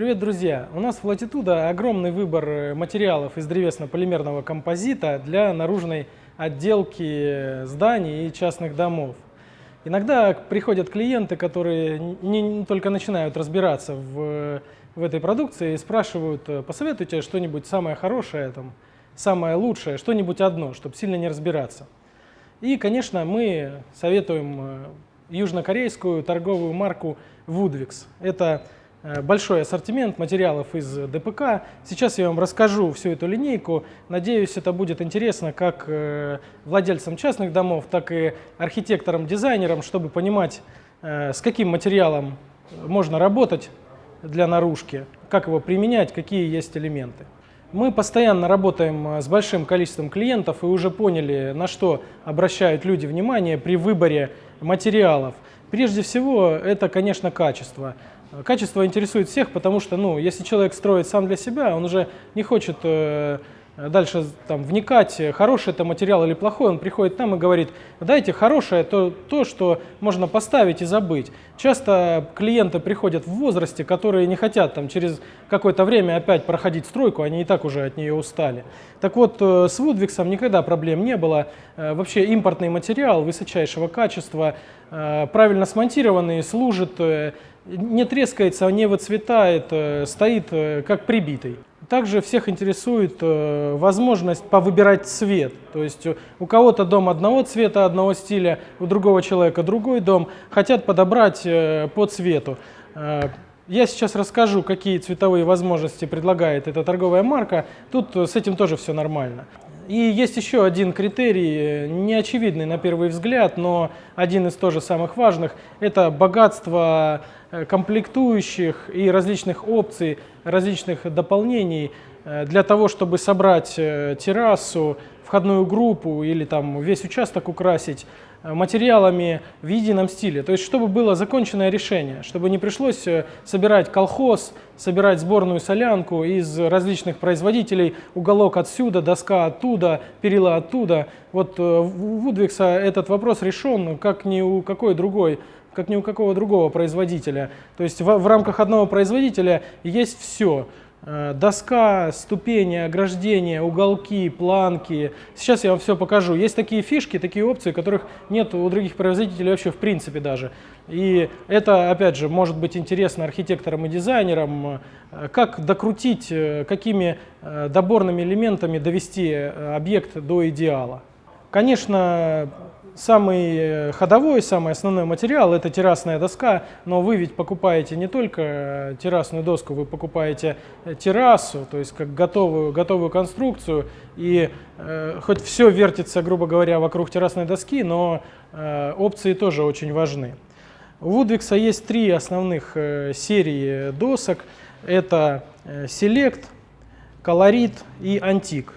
Привет, друзья! У нас в Latitude огромный выбор э, материалов из древесно-полимерного композита для наружной отделки зданий и частных домов. Иногда приходят клиенты, которые не, только начинают разбираться в, в этой продукции и спрашивают, э, посоветуйте что-нибудь самое хорошее, там, самое лучшее, что-нибудь одно, чтобы сильно не разбираться. И, конечно, мы советуем э, южнокорейскую торговую марку Woodwix. Это Э, большой ассортимент материалов из ДПК. Сейчас я вам расскажу всю эту линейку. Надеюсь, это будет интересно как э, владельцам частных домов, так и архитекторам, дизайнерам, чтобы понимать, э, с каким материалом можно работать для наружки, как его применять, какие есть элементы. Мы постоянно работаем с большим количеством клиентов и уже поняли, на что обращают люди внимание при выборе материалов. Прежде всего, это, конечно, качество. Качество интересует всех, потому что, ну, если человек строит сам для себя, он уже не хочет э, дальше там, вникать, хороший это материал или плохой, он приходит там и говорит, дайте хорошее, то, то, что можно поставить и забыть. Часто клиенты приходят в возрасте, которые не хотят там, через какое-то время опять проходить стройку, они и так уже от нее устали. Так вот, э, с Вудвиксом никогда проблем не было. Э, вообще импортный материал высочайшего качества, правильно смонтированный, служит не трескается, не выцветает, э, стоит э, как прибитый. Также всех интересует э, возможность повыбирать цвет. То есть у кого-то дом одного цвета, одного стиля, у другого человека другой дом. Хотят подобрать по цвету. Я сейчас расскажу, какие цветовые возможности предлагает эта торговая марка. Тут с этим тоже все нормально. И есть еще один критерий, неочевидный на первый взгляд, но один из тоже самых важных. Это богатство Э, комплектующих и различных опций, различных дополнений э, для того, чтобы собрать э, террасу, входную группу или там весь участок украсить материалами в едином стиле. То есть, чтобы было законченное решение, чтобы не пришлось собирать колхоз, собирать сборную солянку из различных производителей, уголок отсюда, доска оттуда, перила оттуда. Вот у Вудвикса этот вопрос решен, как ни у какой другой как ни у какого другого производителя. То есть в, в рамках одного производителя есть все. Э, доска, ступени, ограждения, уголки, планки. Сейчас я вам все покажу. Есть такие фишки, такие опции, которых нет у других производителей вообще в принципе даже. И это, опять же, может быть интересно архитекторам и дизайнерам, э, как докрутить, э, какими доборными элементами довести объект до идеала. Конечно, Самый э, ходовой, самый основной материал – это террасная доска, но вы ведь покупаете не только э, террасную доску, вы покупаете э, террасу, то есть как готовую, готовую конструкцию, и э, хоть все вертится, грубо говоря, вокруг террасной доски, но э, опции тоже очень важны. У Woodwix есть три основных э, серии досок. Это Select, Colorit и Antique.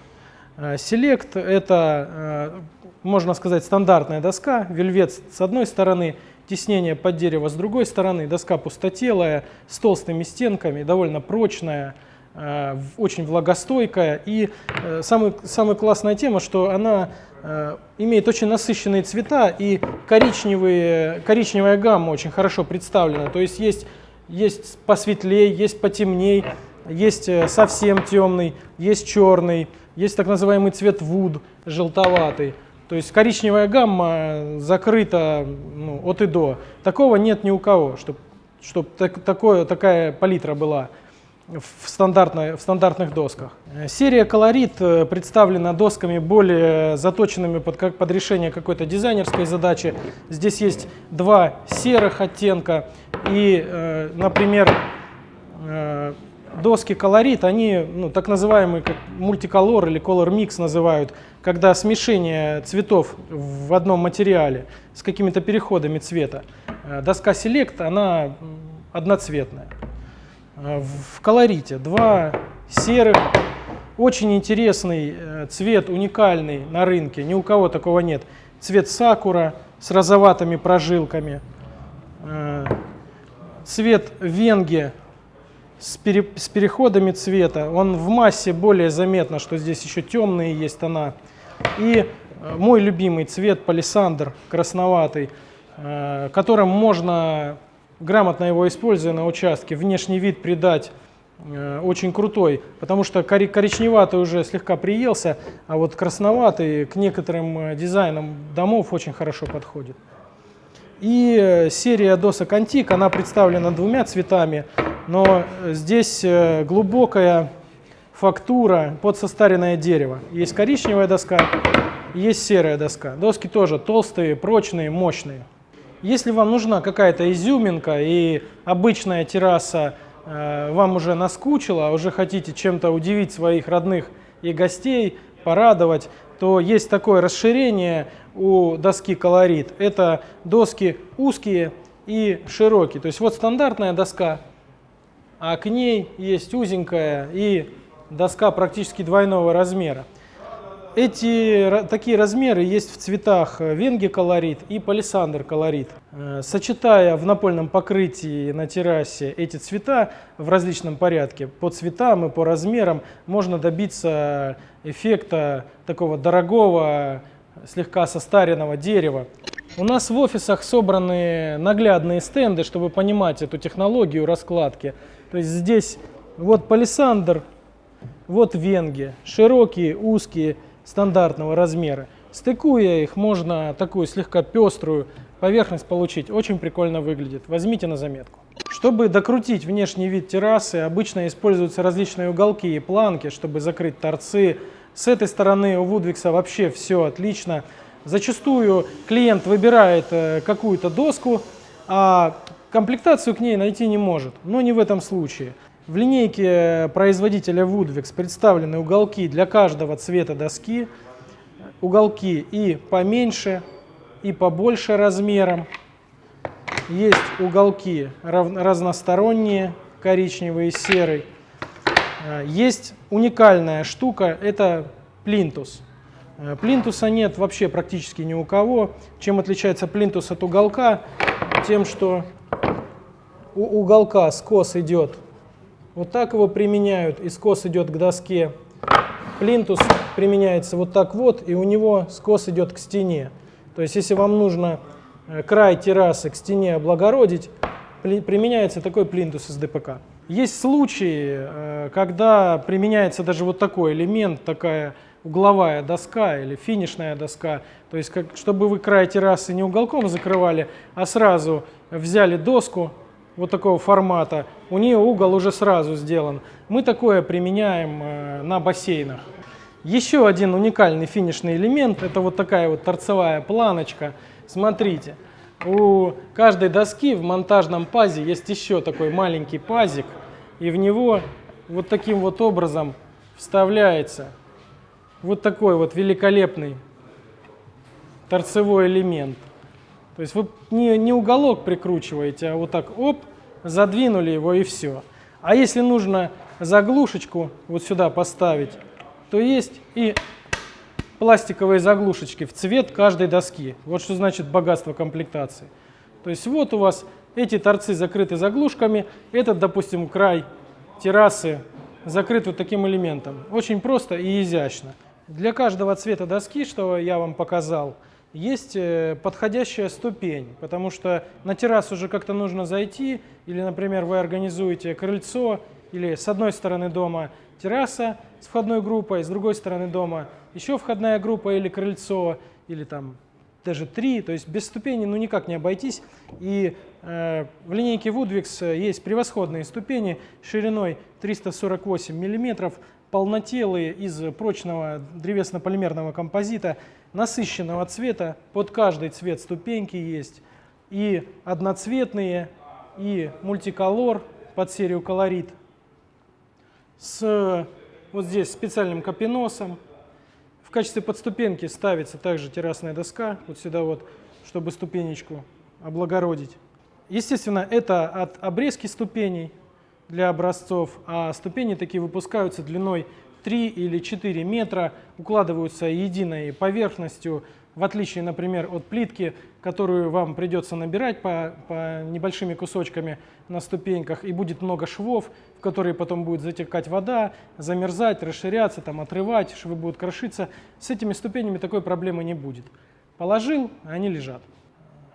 Select – это можно сказать, стандартная доска, вельвет с одной стороны, теснение под дерево с другой стороны, доска пустотелая, с толстыми стенками, довольно прочная, э, очень влагостойкая. И э, самый, самая классная тема, что она э, имеет очень насыщенные цвета и коричневые, коричневая гамма очень хорошо представлена. То есть есть, есть посветлее, есть потемней, есть совсем темный, есть черный, есть так называемый цвет вуд, желтоватый. То есть коричневая гамма закрыта ну, от и до. Такого нет ни у кого, чтобы чтоб так, такое, такая палитра была в, стандартной, в стандартных досках. Серия колорит э, представлена досками более заточенными под, как, под решение какой-то дизайнерской задачи. Здесь есть два серых оттенка и, э, например, э, доски колорит, они ну, так называемый мультиколор или color mix называют, когда смешение цветов в одном материале с какими-то переходами цвета. Э, доска Select, она одноцветная. Э, в колорите два серых, очень интересный э, цвет, уникальный на рынке, ни у кого такого нет. Цвет сакура с розоватыми прожилками. Цвет венги с, пере, с переходами цвета. Он в массе более заметно, что здесь еще темные есть тона. И э, мой любимый цвет палисандр красноватый, э, которым можно, грамотно его используя на участке, внешний вид придать э, очень крутой, потому что коричневатый уже слегка приелся, а вот красноватый к некоторым дизайнам домов очень хорошо подходит. И серия досок Антик, она представлена двумя цветами, но здесь глубокая фактура под состаренное дерево. Есть коричневая доска, есть серая доска. Доски тоже толстые, прочные, мощные. Если вам нужна какая-то изюминка и обычная терраса э, вам уже наскучила, уже хотите чем-то удивить своих родных и гостей, порадовать, то есть такое расширение у доски колорит. Это доски узкие и широкие. То есть вот стандартная доска, а к ней есть узенькая и доска практически двойного размера. Эти такие размеры есть в цветах э, венги колорит и палисандр колорит. Э, сочетая в напольном покрытии на террасе эти цвета в различном порядке, по цветам и по размерам, можно добиться эффекта такого дорогого, слегка состаренного дерева. У нас в офисах собраны наглядные стенды, чтобы понимать эту технологию раскладки. То есть здесь вот палисандр, вот венги, широкие, узкие, стандартного размера. Стыкуя их, можно такую слегка пеструю поверхность получить. Очень прикольно выглядит. Возьмите на заметку. Чтобы докрутить внешний вид террасы, обычно используются различные уголки и планки, чтобы закрыть торцы. С этой стороны у Вудвикса вообще все отлично. Зачастую клиент выбирает э, какую-то доску, а комплектацию к ней найти не может. Но не в этом случае. В линейке производителя Woodwix представлены уголки для каждого цвета доски. Уголки и поменьше, и побольше размером. Есть уголки разносторонние, коричневый и серый. Э, есть уникальная штука, это плинтус. Э, плинтуса нет вообще практически ни у кого. Чем отличается плинтус от уголка? Тем, что у уголка скос идет вот так его применяют, и скос идет к доске. Плинтус применяется вот так вот, и у него скос идет к стене. То есть если вам нужно э, край террасы к стене облагородить, применяется такой плинтус из ДПК. Есть случаи, э, когда применяется даже вот такой элемент, такая угловая доска или финишная доска. То есть, как, чтобы вы край террасы не уголком закрывали, а сразу взяли доску, вот такого формата, у нее угол уже сразу сделан. Мы такое применяем э, на бассейнах. Еще один уникальный финишный элемент, это вот такая вот торцевая планочка. Смотрите, у каждой доски в монтажном пазе есть еще такой маленький пазик, и в него вот таким вот образом вставляется вот такой вот великолепный торцевой элемент. То есть вы не, не уголок прикручиваете, а вот так, оп, задвинули его и все. А если нужно заглушечку вот сюда поставить, то есть и пластиковые заглушечки в цвет каждой доски. Вот что значит богатство комплектации. То есть вот у вас эти торцы закрыты заглушками, этот, допустим, край террасы закрыт вот таким элементом. Очень просто и изящно. Для каждого цвета доски, что я вам показал, есть э, подходящая ступень, потому что на террасу уже как-то нужно зайти, или, например, вы организуете крыльцо, или с одной стороны дома терраса с входной группой, с другой стороны дома еще входная группа или крыльцо, или там даже три, то есть без ступени ну никак не обойтись. И э, в линейке Woodwix есть превосходные ступени шириной 348 миллиметров, полнотелые из прочного древесно-полимерного композита, насыщенного цвета, под каждый цвет ступеньки есть, и одноцветные, и мультиколор под серию колорит, с вот здесь специальным капиносом. В качестве подступенки ставится также террасная доска, вот сюда вот, чтобы ступенечку облагородить. Естественно, это от обрезки ступеней для образцов, а ступени такие выпускаются длиной 3 или 4 метра, укладываются единой поверхностью, в отличие, например, от плитки, которую вам придется набирать по, по небольшими кусочками на ступеньках, и будет много швов, в которые потом будет затекать вода, замерзать, расширяться, там, отрывать, швы будут крошиться. С этими ступенями такой проблемы не будет. Положил, они лежат.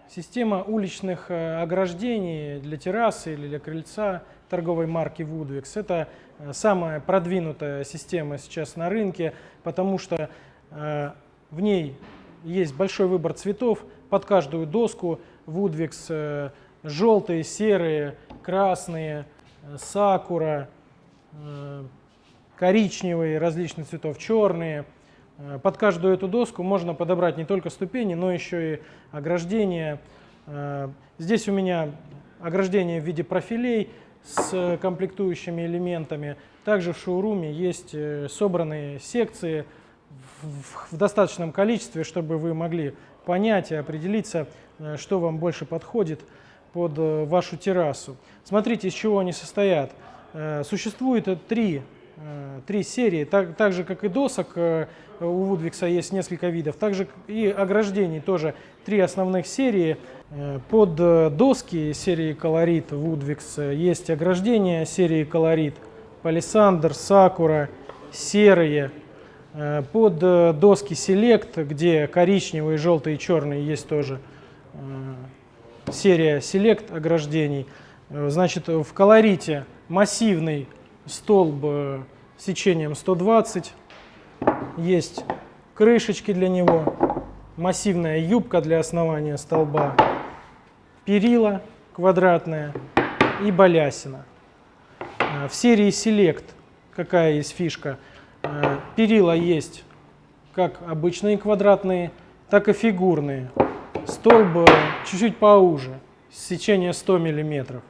Система уличных э, ограждений для террасы или для крыльца торговой марки Woodwix. Это э, самая продвинутая система сейчас на рынке, потому что э, в ней есть большой выбор цветов под каждую доску. Woodwix э, желтые, серые, красные, сакура, коричневые, различных цветов, черные. Под каждую эту доску можно подобрать не только ступени, но еще и ограждения. Здесь у меня ограждение в виде профилей с комплектующими элементами. Также в шоуруме есть э, собранные секции в, в достаточном количестве, чтобы вы могли понять и определиться, э, что вам больше подходит под э, вашу террасу. Смотрите, из чего они состоят. Существует три, три серии, так, так же как и досок, у Вудвикса есть несколько видов, также и ограждений тоже три основных серии – Э, под э, доски серии Колорит Woodwix есть ограждения серии Колорит, Палисандр, Сакура, серые. Э, под доски Select, где коричневые, желтые и черные есть тоже серия Select ограждений. Значит, в колорите массивный столб сечением 120, есть крышечки для него, массивная юбка для основания столба, перила квадратная и балясина. Э, в серии Select какая есть фишка? Э, перила есть как обычные квадратные, так и фигурные. Столб чуть-чуть поуже, сечение 100 мм.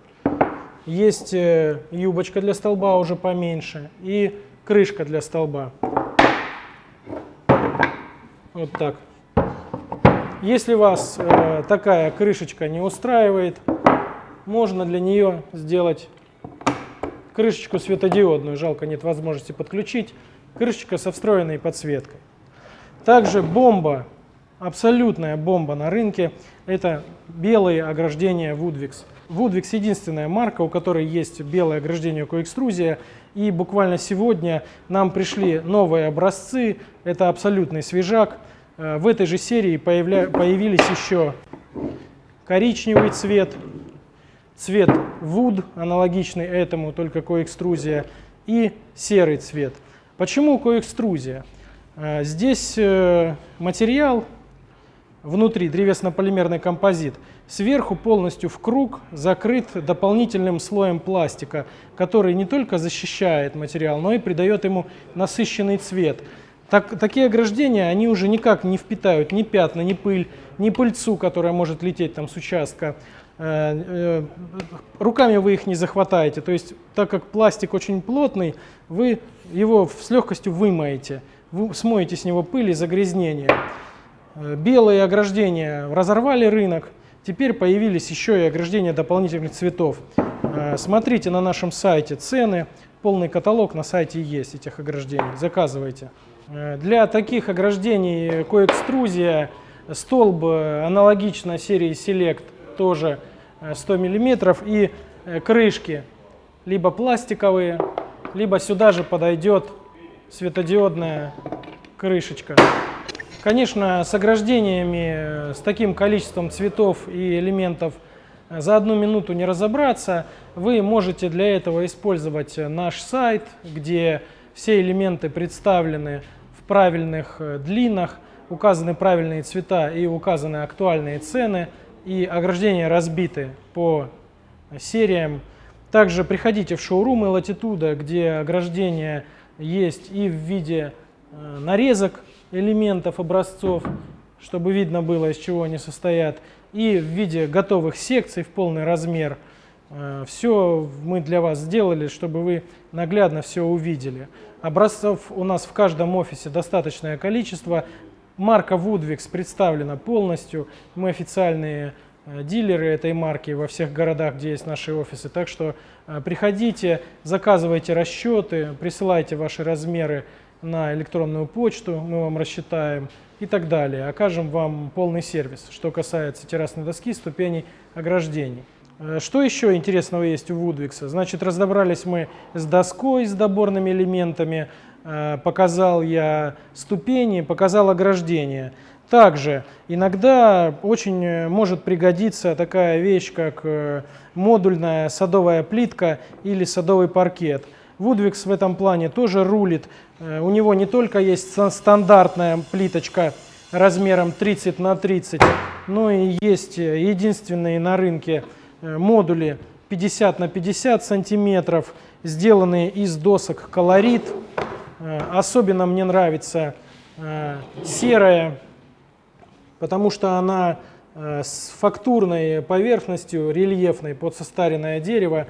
Есть э, юбочка для столба уже поменьше и крышка для столба. Вот так. Если вас э, такая крышечка не устраивает, можно для нее сделать крышечку светодиодную. Жалко, нет возможности подключить. Крышечка со встроенной подсветкой. Также бомба, абсолютная бомба на рынке, это белые ограждения Woodwix. Woodwix единственная марка, у которой есть белое ограждение коэкструзия. И буквально сегодня нам пришли новые образцы. Это абсолютный свежак. Э, в этой же серии появля... появились еще коричневый цвет, цвет Wood, аналогичный этому, только коэкструзия, и серый цвет. Почему коэкструзия? Здесь э, материал внутри, древесно-полимерный композит, сверху полностью в круг закрыт дополнительным слоем пластика, который не только защищает материал, но и придает ему насыщенный цвет. Так, такие ограждения, они уже никак не впитают ни пятна, ни пыль, ни пыльцу, которая может лететь там с участка. Э, э, руками вы их не захватаете, то есть так как пластик очень плотный, вы его с легкостью вымоете, вы смоете с него пыль и загрязнение. Э, белые ограждения разорвали рынок, теперь появились еще и ограждения дополнительных цветов. Смотрите на нашем сайте цены, полный каталог на сайте есть этих ограждений, заказывайте. Э, для таких ограждений коэкструзия столб аналогично серии Select тоже 100 э, мм и э, крышки либо пластиковые, либо сюда же подойдет светодиодная крышечка. Конечно, с ограждениями, с таким количеством цветов и элементов за одну минуту не разобраться. Вы можете для этого использовать наш сайт, где все элементы представлены правильных э, длинах, указаны правильные цвета и указаны актуальные цены, и ограждения разбиты по сериям. Также приходите в шоурумы Latitude, где ограждения есть и в виде э, нарезок элементов, образцов, чтобы видно было, из чего они состоят, и в виде готовых секций в полный размер. Э, все мы для вас сделали, чтобы вы наглядно все увидели. Образцов у нас в каждом офисе достаточное количество. Марка Woodwix представлена полностью. Мы официальные э, дилеры этой марки во всех городах, где есть наши офисы. Так что э, приходите, заказывайте расчеты, присылайте ваши размеры на электронную почту, мы вам рассчитаем и так далее. Окажем вам полный сервис, что касается террасной доски, ступеней, ограждений. Э, что еще интересного есть у Woodwix? Значит, разобрались мы с доской, с доборными элементами, э, показал я ступени, показал ограждение. Также иногда очень может пригодиться такая вещь, как модульная садовая плитка или садовый паркет. Woodwix в этом плане тоже рулит. У него не только есть стандартная плиточка размером 30 на 30, но и есть единственные на рынке модули 50 на 50 сантиметров, сделанные из досок колорит. Э, особенно мне нравится э, серая, потому что она э, с фактурной поверхностью, рельефной под состаренное дерево,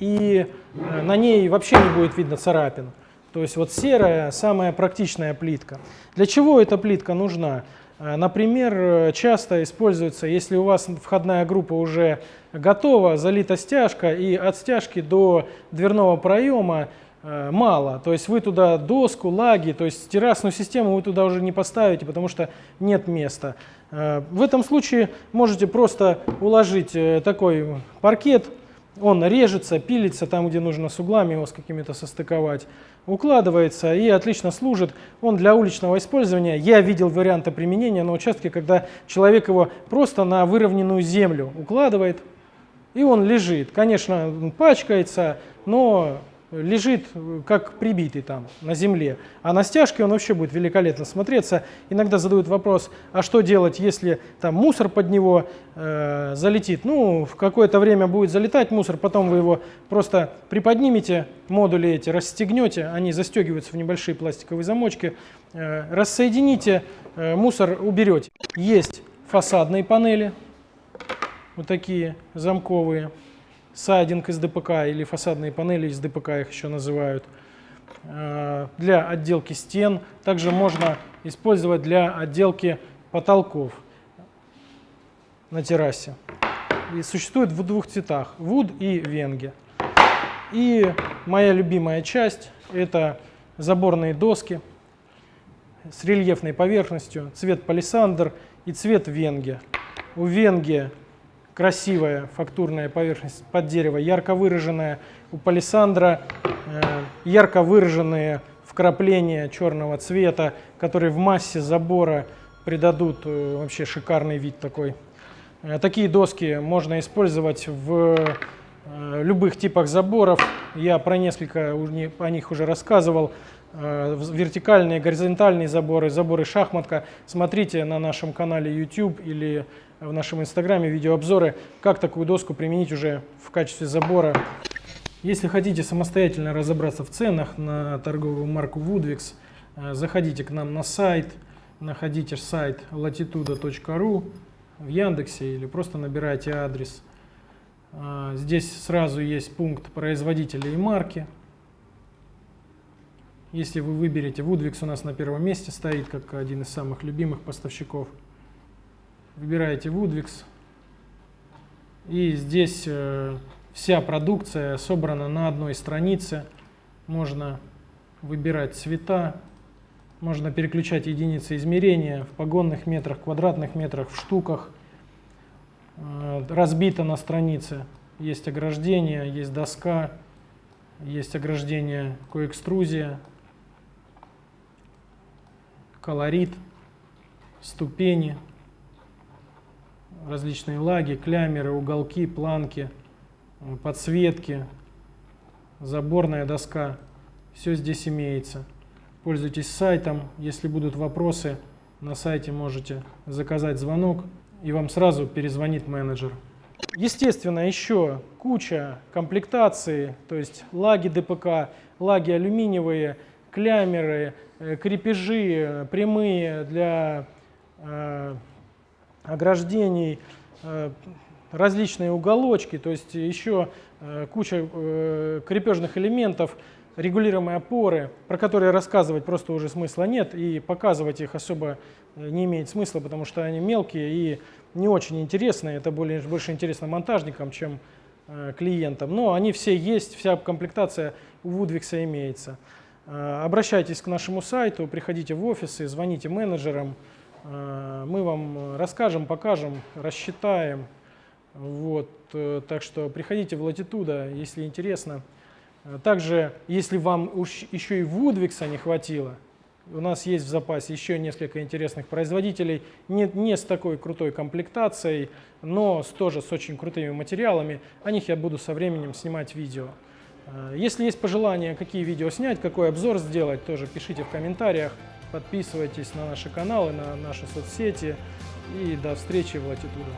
и на ней вообще не будет видно царапин. То есть вот серая самая практичная плитка. Для чего эта плитка нужна? Например, часто используется, если у вас входная группа уже готова, залита стяжка, и от стяжки до дверного проема Э, мало. То есть вы туда доску, лаги, то есть террасную систему вы туда уже не поставите, потому что нет места. Э, в этом случае можете просто уложить э, такой паркет, он режется, пилится там, где нужно с углами его с какими-то состыковать, укладывается и отлично служит. Он для уличного использования. Я видел варианты применения на участке, когда человек его просто на выровненную землю укладывает, и он лежит. Конечно, он пачкается, но лежит как прибитый там на земле, а на стяжке он вообще будет великолепно смотреться. Иногда задают вопрос, а что делать, если там мусор под него э, залетит? Ну, в какое-то время будет залетать мусор, потом вы его просто приподнимете, модули эти расстегнете, они застегиваются в небольшие пластиковые замочки, э, рассоедините, э, мусор уберете. Есть фасадные панели, вот такие замковые сайдинг из ДПК или фасадные панели из ДПК их еще называют. Э, для отделки стен также можно использовать для отделки потолков на террасе. И существует в двух цветах – вуд и венге. И моя любимая часть – это заборные доски с рельефной поверхностью, цвет палисандр и цвет венге. У венге красивая фактурная поверхность под дерево, ярко выраженная. У палисандра э, ярко выраженные вкрапления черного цвета, которые в массе забора придадут э, вообще шикарный вид такой. Э, такие доски можно использовать в любых типах заборов. Я про несколько о них уже рассказывал. Вертикальные, горизонтальные заборы, заборы шахматка. Смотрите на нашем канале YouTube или в нашем инстаграме видеообзоры, как такую доску применить уже в качестве забора. Если хотите самостоятельно разобраться в ценах на торговую марку Woodwix, э, заходите к нам на сайт, находите сайт latitudo.ru в Яндексе или просто набирайте адрес. Э, здесь сразу есть пункт производителя и марки. Если вы выберете, Woodwix у нас на первом месте стоит, как один из самых любимых поставщиков – выбираете Woodwix, и здесь э, вся продукция собрана на одной странице. Можно выбирать цвета, можно переключать единицы измерения в погонных метрах, квадратных метрах, в штуках. Э, разбито на странице. Есть ограждение, есть доска, есть ограждение коэкструзия, колорит, ступени различные лаги, клямеры, уголки, планки, э, подсветки, заборная доска. Все здесь имеется. Пользуйтесь сайтом. Если будут вопросы, на сайте можете заказать звонок, и вам сразу перезвонит менеджер. Естественно, еще куча комплектаций, то есть лаги ДПК, лаги алюминиевые, клямеры, э, крепежи э, прямые для ограждений, э, различные уголочки, то есть еще э, куча э, крепежных элементов, регулируемые опоры, про которые рассказывать просто уже смысла нет, и показывать их особо не имеет смысла, потому что они мелкие и не очень интересные, это более, больше интересно монтажникам, чем клиентам. Но они все есть, вся комплектация у Woodwix имеется. Обращайтесь к нашему сайту, приходите в офисы, звоните менеджерам, мы вам расскажем, покажем, рассчитаем. Вот, э, так что приходите в Latitude, если интересно. Также, если вам еще и Вудвикса не хватило, У нас есть в запасе еще несколько интересных производителей, не, не с такой крутой комплектацией, но с, тоже с очень крутыми материалами. О них я буду со временем снимать видео. Э, если есть пожелания, какие видео снять, какой обзор сделать, тоже пишите в комментариях. Подписывайтесь на наши каналы, на наши соцсети. И до встречи в Латитудо.